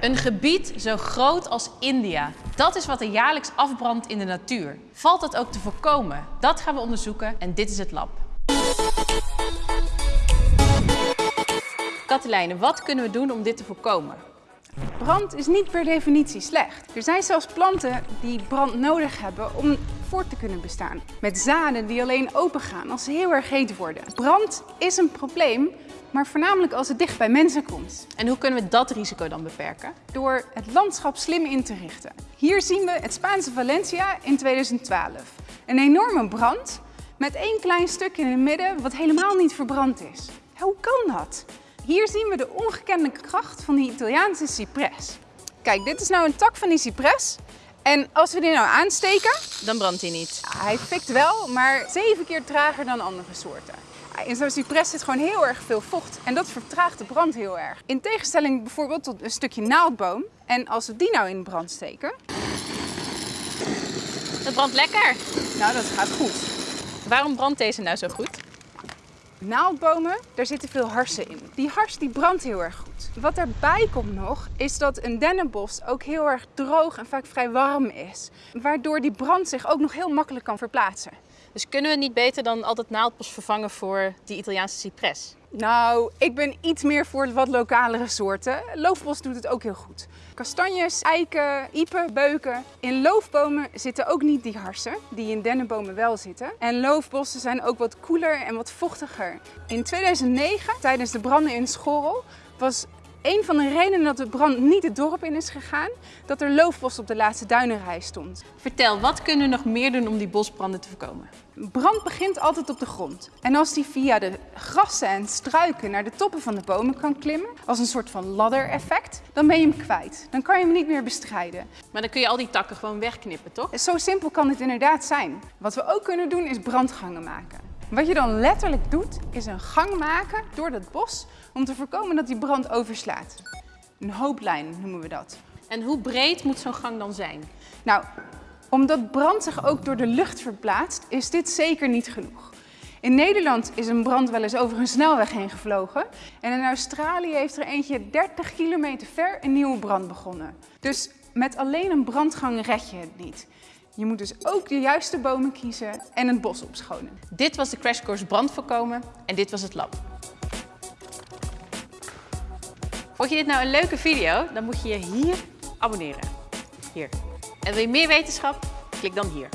Een gebied zo groot als India. Dat is wat er jaarlijks afbrandt in de natuur. Valt dat ook te voorkomen? Dat gaan we onderzoeken en dit is het lab. Katelijne, wat kunnen we doen om dit te voorkomen? Brand is niet per definitie slecht. Er zijn zelfs planten die brand nodig hebben om voort te kunnen bestaan. Met zaden die alleen opengaan als ze heel erg heet worden. Brand is een probleem, maar voornamelijk als het dicht bij mensen komt. En hoe kunnen we dat risico dan beperken? Door het landschap slim in te richten. Hier zien we het Spaanse Valencia in 2012. Een enorme brand met één klein stuk in het midden wat helemaal niet verbrand is. Hoe kan dat? Hier zien we de ongekende kracht van die Italiaanse cypres. Kijk, dit is nou een tak van die cypres. En als we die nou aansteken... Dan brandt hij niet. Hij fikt wel, maar zeven keer trager dan andere soorten. In zo'n cypres zit gewoon heel erg veel vocht en dat vertraagt de brand heel erg. In tegenstelling bijvoorbeeld tot een stukje naaldboom. En als we die nou in brand steken... Dat brandt lekker. Nou, dat gaat goed. Waarom brandt deze nou zo goed? Naaldbomen, daar zitten veel harsen in. Die hars die brandt heel erg goed. Wat erbij komt nog, is dat een dennenbos ook heel erg droog en vaak vrij warm is. Waardoor die brand zich ook nog heel makkelijk kan verplaatsen. Dus kunnen we niet beter dan altijd naaldbos vervangen voor die Italiaanse cypres? Nou, ik ben iets meer voor wat lokalere soorten. Loofbos doet het ook heel goed. Kastanjes, eiken, iepen, beuken. In loofbomen zitten ook niet die harsen, die in dennenbomen wel zitten. En loofbossen zijn ook wat koeler en wat vochtiger. In 2009, tijdens de branden in Schorrel, was een van de redenen dat de brand niet het dorp in is gegaan, dat er loofbos op de laatste duinenrij stond. Vertel, wat kunnen we nog meer doen om die bosbranden te voorkomen? Brand begint altijd op de grond. En als die via de grassen en struiken naar de toppen van de bomen kan klimmen, als een soort van ladder-effect, dan ben je hem kwijt. Dan kan je hem niet meer bestrijden. Maar dan kun je al die takken gewoon wegknippen, toch? Zo simpel kan het inderdaad zijn. Wat we ook kunnen doen is brandgangen maken. Wat je dan letterlijk doet, is een gang maken door het bos om te voorkomen dat die brand overslaat. Een hooplijn noemen we dat. En hoe breed moet zo'n gang dan zijn? Nou, omdat brand zich ook door de lucht verplaatst, is dit zeker niet genoeg. In Nederland is een brand wel eens over een snelweg heen gevlogen. En in Australië heeft er eentje 30 kilometer ver een nieuwe brand begonnen. Dus met alleen een brandgang red je het niet. Je moet dus ook de juiste bomen kiezen en het bos opschonen. Dit was de Crash Course Brand voorkomen en dit was het lab. Vond je dit nou een leuke video? Dan moet je je hier abonneren. Hier. En wil je meer wetenschap? Klik dan hier.